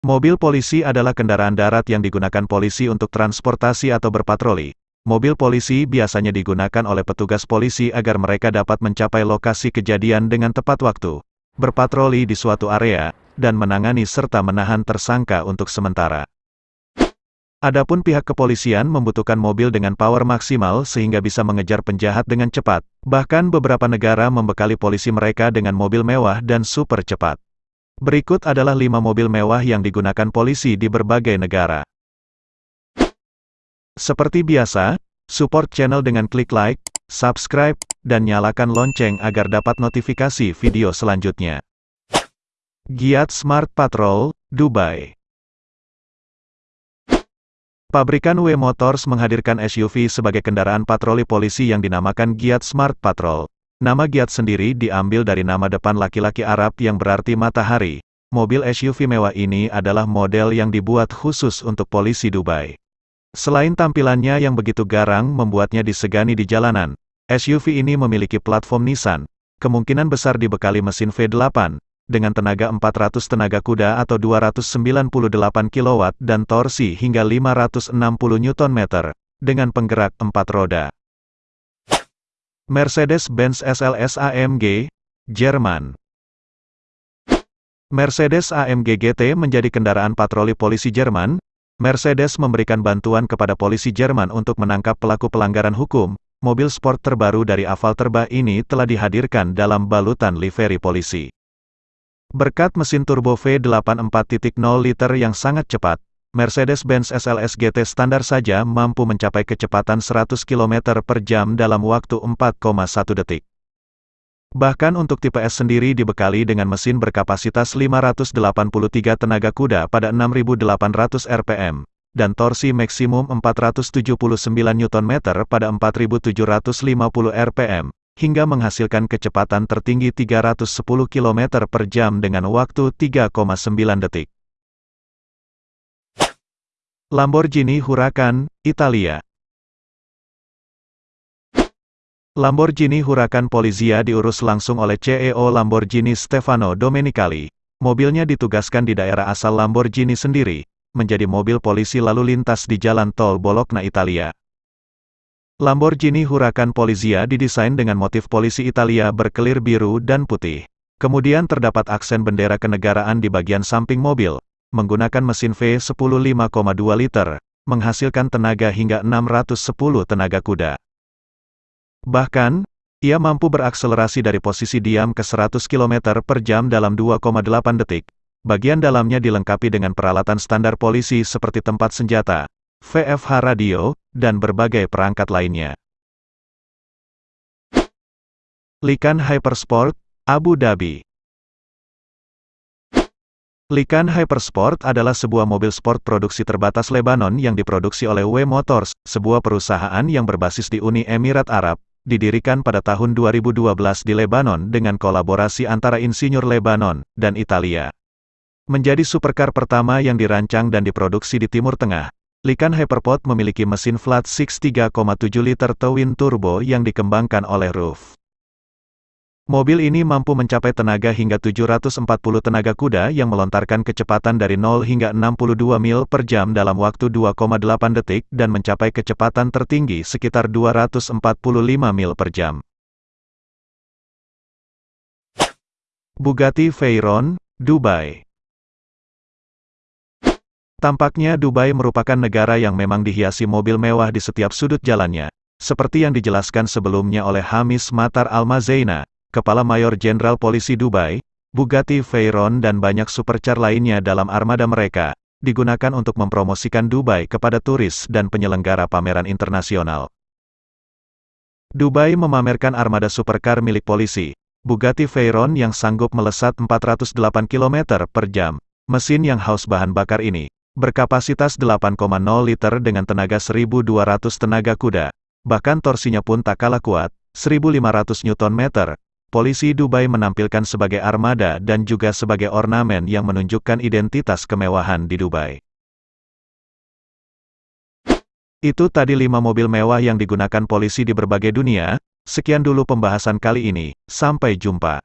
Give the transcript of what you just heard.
Mobil polisi adalah kendaraan darat yang digunakan polisi untuk transportasi atau berpatroli. Mobil polisi biasanya digunakan oleh petugas polisi agar mereka dapat mencapai lokasi kejadian dengan tepat waktu, berpatroli di suatu area, dan menangani serta menahan tersangka untuk sementara. Adapun pihak kepolisian membutuhkan mobil dengan power maksimal sehingga bisa mengejar penjahat dengan cepat. Bahkan beberapa negara membekali polisi mereka dengan mobil mewah dan super cepat. Berikut adalah lima mobil mewah yang digunakan polisi di berbagai negara. Seperti biasa, support channel dengan klik like, subscribe, dan nyalakan lonceng agar dapat notifikasi video selanjutnya. Giat Smart Patrol, Dubai Pabrikan W Motors menghadirkan SUV sebagai kendaraan patroli polisi yang dinamakan Giat Smart Patrol. Nama Giat sendiri diambil dari nama depan laki-laki Arab yang berarti matahari. Mobil SUV mewah ini adalah model yang dibuat khusus untuk polisi Dubai. Selain tampilannya yang begitu garang membuatnya disegani di jalanan, SUV ini memiliki platform Nissan, kemungkinan besar dibekali mesin V8, dengan tenaga 400 tenaga kuda atau 298 kW dan torsi hingga 560 Nm, dengan penggerak 4 roda. Mercedes-Benz SLS AMG, Jerman. Mercedes AMG GT menjadi kendaraan patroli polisi Jerman. Mercedes memberikan bantuan kepada polisi Jerman untuk menangkap pelaku pelanggaran hukum. Mobil sport terbaru dari Aval Terba ini telah dihadirkan dalam balutan livery polisi. Berkat mesin turbo V8 4.0 liter yang sangat cepat, Mercedes-Benz SLS GT standar saja mampu mencapai kecepatan 100 km per jam dalam waktu 4,1 detik. Bahkan untuk tipe S sendiri dibekali dengan mesin berkapasitas 583 tenaga kuda pada 6.800 rpm, dan torsi maksimum 479 Nm pada 4.750 rpm, hingga menghasilkan kecepatan tertinggi 310 km per jam dengan waktu 3,9 detik. Lamborghini Huracan, Italia Lamborghini Huracan Polizia diurus langsung oleh CEO Lamborghini Stefano Domenicali. Mobilnya ditugaskan di daerah asal Lamborghini sendiri, menjadi mobil polisi lalu lintas di jalan tol Bologna, Italia. Lamborghini Huracan Polizia didesain dengan motif polisi Italia berkelir biru dan putih. Kemudian terdapat aksen bendera kenegaraan di bagian samping mobil, menggunakan mesin V10 5,2 liter, menghasilkan tenaga hingga 610 tenaga kuda. Bahkan, ia mampu berakselerasi dari posisi diam ke 100 km per jam dalam 2,8 detik. Bagian dalamnya dilengkapi dengan peralatan standar polisi seperti tempat senjata, VFH radio, dan berbagai perangkat lainnya. Likan Hypersport, Abu Dhabi Likan Hypersport adalah sebuah mobil sport produksi terbatas Lebanon yang diproduksi oleh W Motors, sebuah perusahaan yang berbasis di Uni Emirat Arab, didirikan pada tahun 2012 di Lebanon dengan kolaborasi antara insinyur Lebanon dan Italia. Menjadi supercar pertama yang dirancang dan diproduksi di Timur Tengah, Likan Hyperport memiliki mesin flat 6 3,7 liter twin turbo yang dikembangkan oleh RUF. Mobil ini mampu mencapai tenaga hingga 740 tenaga kuda yang melontarkan kecepatan dari 0 hingga 62 mil per jam dalam waktu 2,8 detik dan mencapai kecepatan tertinggi sekitar 245 mil per jam. Bugatti Veyron, Dubai Tampaknya Dubai merupakan negara yang memang dihiasi mobil mewah di setiap sudut jalannya, seperti yang dijelaskan sebelumnya oleh Hamis Matar Al-Mazaina, Kepala Mayor Jenderal Polisi Dubai, Bugatti Veyron dan banyak supercar lainnya dalam armada mereka, digunakan untuk mempromosikan Dubai kepada turis dan penyelenggara pameran internasional. Dubai memamerkan armada supercar milik polisi, Bugatti Veyron yang sanggup melesat 408 km per jam. Mesin yang haus bahan bakar ini, berkapasitas 8,0 liter dengan tenaga 1200 tenaga kuda. Bahkan torsinya pun tak kalah kuat, 1500 Nm, polisi Dubai menampilkan sebagai armada dan juga sebagai ornamen yang menunjukkan identitas kemewahan di Dubai. Itu tadi lima mobil mewah yang digunakan polisi di berbagai dunia, sekian dulu pembahasan kali ini, sampai jumpa.